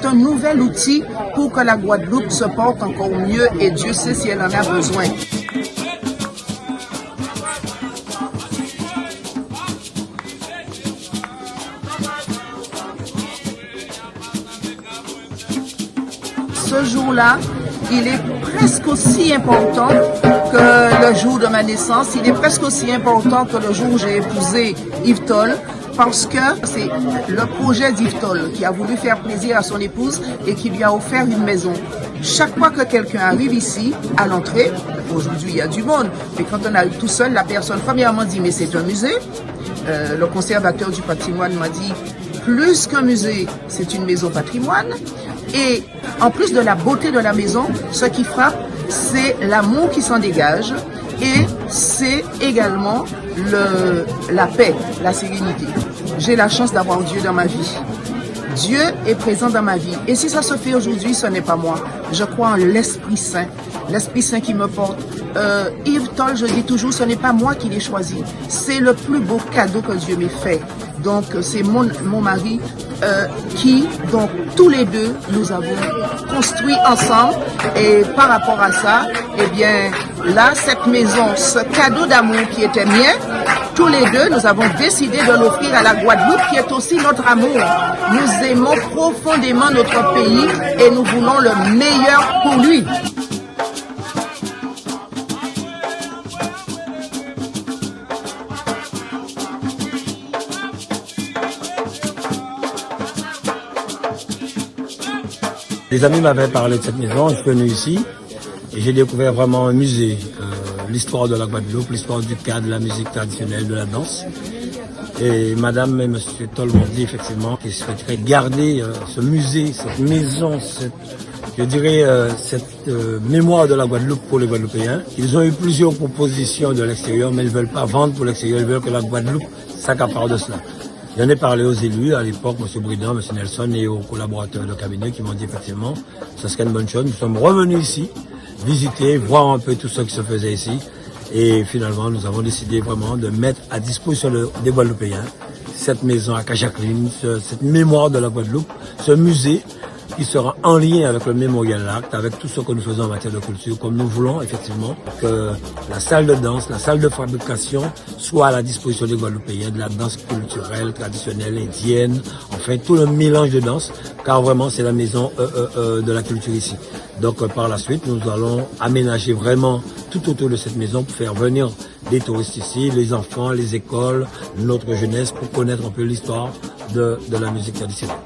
c'est un nouvel outil pour que la Guadeloupe se porte encore mieux et Dieu sait si elle en a besoin. Ce jour-là, il est presque aussi important que le jour de ma naissance. Il est presque aussi important que le jour où j'ai épousé Yves Toll parce que c'est le projet Toll qui a voulu faire plaisir à son épouse et qui lui a offert une maison. Chaque fois que quelqu'un arrive ici, à l'entrée, aujourd'hui il y a du monde, mais quand on arrive tout seul, la personne premièrement dit mais c'est un musée. Euh, le conservateur du patrimoine m'a dit plus qu'un musée, c'est une maison patrimoine. Et en plus de la beauté de la maison, ce qui frappe, c'est l'amour qui s'en dégage et c'est également le, la paix, la sérénité. J'ai la chance d'avoir Dieu dans ma vie. Dieu est présent dans ma vie. Et si ça se fait aujourd'hui, ce n'est pas moi. Je crois en l'Esprit Saint. L'Esprit Saint qui me porte. Euh, Yves Toll, je dis toujours, ce n'est pas moi qui l'ai choisi. C'est le plus beau cadeau que Dieu m'ait fait. Donc, c'est mon, mon mari euh, qui, donc, tous les deux, nous avons construit ensemble. Et par rapport à ça, eh bien, là, cette maison, ce cadeau d'amour qui était mien, tous les deux, nous avons décidé de l'offrir à la Guadeloupe, qui est aussi notre amour. Nous aimons profondément notre pays et nous voulons le meilleur pour lui. Les amis m'avaient parlé de cette maison, je suis venu ici et j'ai découvert vraiment un musée, euh, l'histoire de la Guadeloupe, l'histoire du cadre, de la musique traditionnelle, de la danse. Et madame et monsieur Toll m'ont dit effectivement qu'ils souhaiteraient garder euh, ce musée, cette maison, cette, je dirais euh, cette mémoire de la Guadeloupe pour les Guadeloupéens. Ils ont eu plusieurs propositions de l'extérieur, mais ils ne veulent pas vendre pour l'extérieur, ils veulent que la Guadeloupe s'accapare de cela. J'en ai parlé aux élus à l'époque, M. Bridon, M. Nelson et aux collaborateurs de cabinet qui m'ont dit effectivement, ça serait une bonne chose. Nous sommes revenus ici, visiter, voir un peu tout ce qui se faisait ici. Et finalement, nous avons décidé vraiment de mettre à disposition des Guadeloupéens cette maison à Cajacline, cette mémoire de la Guadeloupe, ce musée qui sera en lien avec le Mémorial Acte, avec tout ce que nous faisons en matière de culture, comme nous voulons effectivement que la salle de danse, la salle de fabrication soit à la disposition des Guadeloupéens, de la danse culturelle, traditionnelle, indienne, enfin tout le mélange de danse, car vraiment c'est la maison euh, euh, euh, de la culture ici. Donc par la suite, nous allons aménager vraiment tout autour de cette maison pour faire venir des touristes ici, les enfants, les écoles, notre jeunesse, pour connaître un peu l'histoire de, de la musique traditionnelle.